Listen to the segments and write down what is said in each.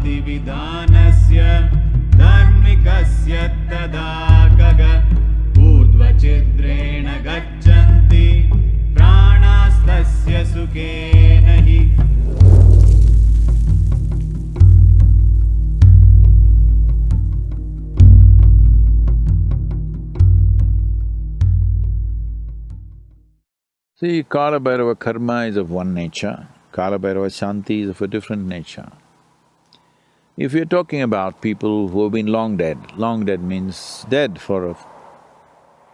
जातिविधानस्य धार्मिकस्य तदा गग ऊर्ध्वचिद्रेण गच्छन्ति प्राणास्तस्य सुखेन हि See, Kala Bhairava karma is of one nature, Kala Bhairava Shanti is of a different nature. If you're talking about people who have been long dead, long dead means dead for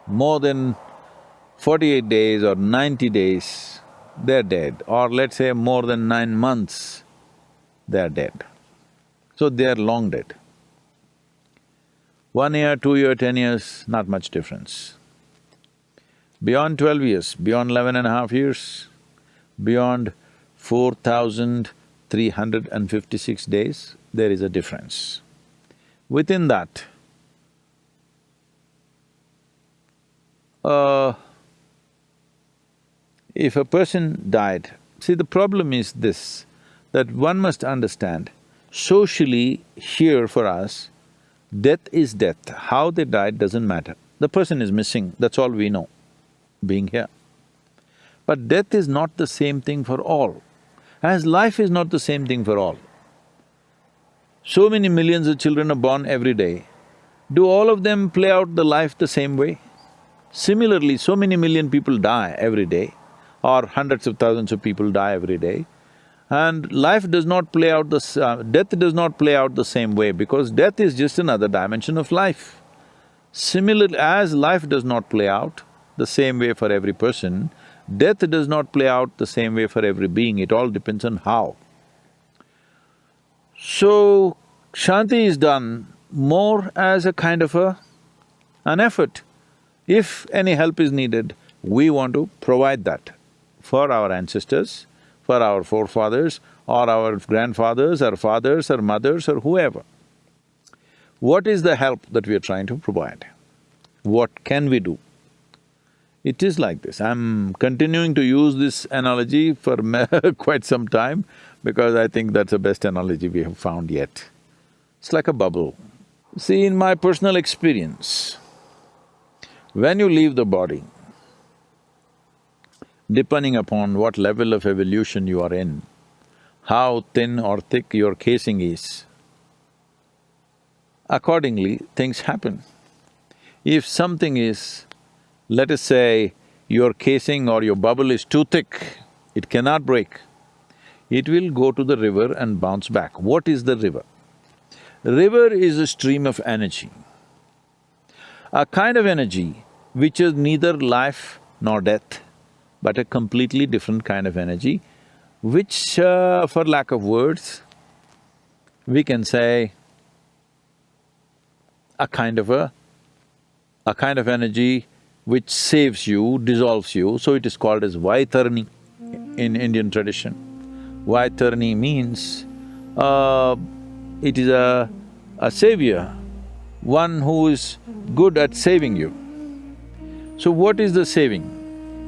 more than forty-eight days or ninety days, they're dead, or let's say more than nine months, they're dead. So they're long dead. One year, two year, ten years, not much difference. Beyond twelve years, beyond eleven and a half years, beyond four thousand three hundred and fifty-six days, there is a difference. Within that, uh, if a person died, see the problem is this, that one must understand, socially here for us, death is death, how they died doesn't matter. The person is missing, that's all we know being here. But death is not the same thing for all, as life is not the same thing for all. So many millions of children are born every day. Do all of them play out the life the same way? Similarly, so many million people die every day, or hundreds of thousands of people die every day, and life does not play out the… Uh, death does not play out the same way because death is just another dimension of life. Similarly, as life does not play out, the same way for every person, death does not play out the same way for every being, it all depends on how. So, Shanti is done more as a kind of a… an effort. If any help is needed, we want to provide that for our ancestors, for our forefathers, or our grandfathers, or fathers, or mothers, or whoever. What is the help that we are trying to provide? What can we do? It is like this. I'm continuing to use this analogy for quite some time because I think that's the best analogy we have found yet. It's like a bubble. See, in my personal experience, when you leave the body, depending upon what level of evolution you are in, how thin or thick your casing is, accordingly things happen. If something is let us say your casing or your bubble is too thick, it cannot break. It will go to the river and bounce back. What is the river? River is a stream of energy. A kind of energy which is neither life nor death, but a completely different kind of energy, which, uh, for lack of words, we can say a kind of a… a kind of energy which saves you, dissolves you, so it is called as Vaitarni in Indian tradition. Vaitarni means, uh, it is a, a savior, one who is good at saving you. So what is the saving?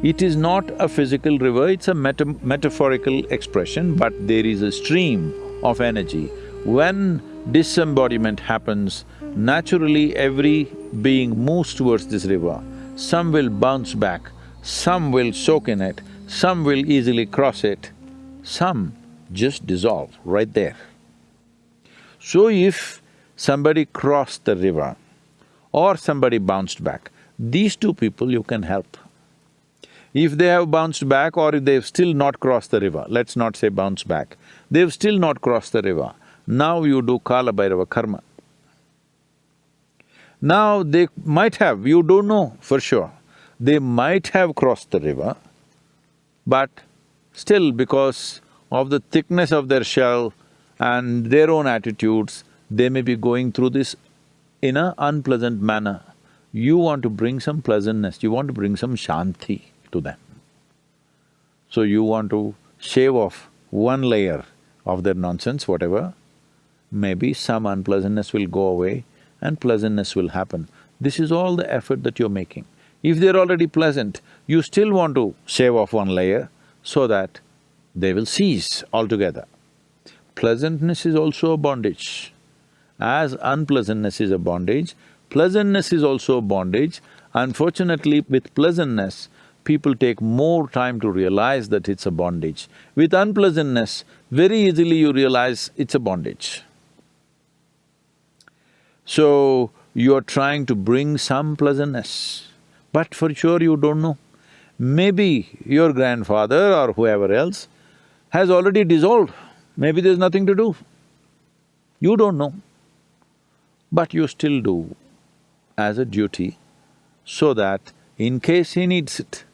It is not a physical river, it's a meta metaphorical expression, but there is a stream of energy. When disembodiment happens, naturally every being moves towards this river. Some will bounce back, some will soak in it, some will easily cross it, some just dissolve right there. So if somebody crossed the river or somebody bounced back, these two people you can help. If they have bounced back or if they've still not crossed the river, let's not say bounce back, they've still not crossed the river, now you do Kala Bhairava karma. Now they might have, you don't know for sure, they might have crossed the river, but still because of the thickness of their shell and their own attitudes, they may be going through this in a unpleasant manner. You want to bring some pleasantness, you want to bring some shanti to them. So you want to shave off one layer of their nonsense, whatever, maybe some unpleasantness will go away and pleasantness will happen. This is all the effort that you're making. If they're already pleasant, you still want to shave off one layer so that they will cease altogether. pleasantness is also a bondage. As unpleasantness is a bondage, pleasantness is also a bondage. Unfortunately, with pleasantness, people take more time to realize that it's a bondage. With unpleasantness, very easily you realize it's a bondage. So, you're trying to bring some pleasantness, but for sure you don't know. Maybe your grandfather or whoever else has already dissolved, maybe there's nothing to do. You don't know, but you still do as a duty so that in case he needs it,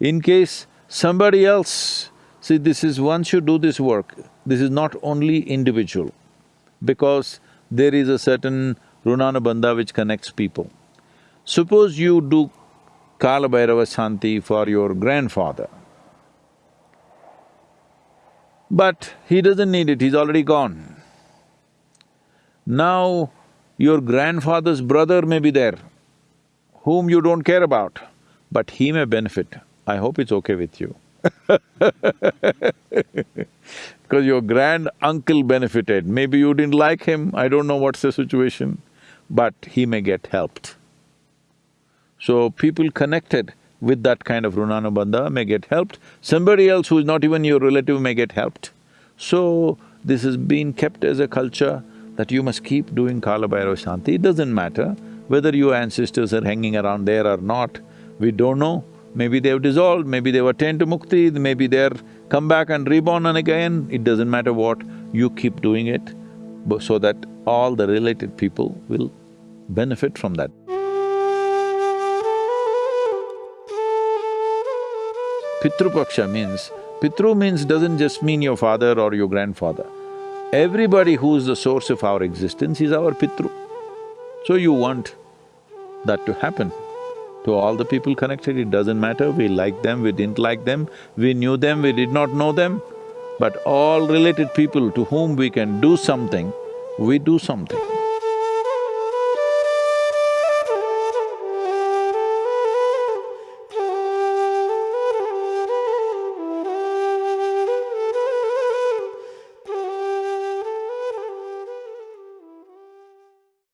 in case somebody else… See, this is once you do this work, this is not only individual, because there is a certain runanubandha which connects people. Suppose you do Kala Shanti for your grandfather, but he doesn't need it, he's already gone. Now, your grandfather's brother may be there, whom you don't care about, but he may benefit. I hope it's okay with you Because your grand uncle benefited, maybe you didn't like him, I don't know what's the situation, but he may get helped. So people connected with that kind of Runanubandha may get helped, somebody else who is not even your relative may get helped. So, this has been kept as a culture that you must keep doing Kala Bhairava Shanti, it doesn't matter whether your ancestors are hanging around there or not, we don't know. Maybe they've dissolved, maybe they've attained to mukti, maybe they're come back and reborn and again, it doesn't matter what, you keep doing it so that all the related people will benefit from that. Pitru Paksha means, Pitru means doesn't just mean your father or your grandfather. Everybody who is the source of our existence is our Pitru. So you want that to happen to all the people connected, it doesn't matter, we like them, we didn't like them, we knew them, we did not know them, but all related people to whom we can do something, we do something.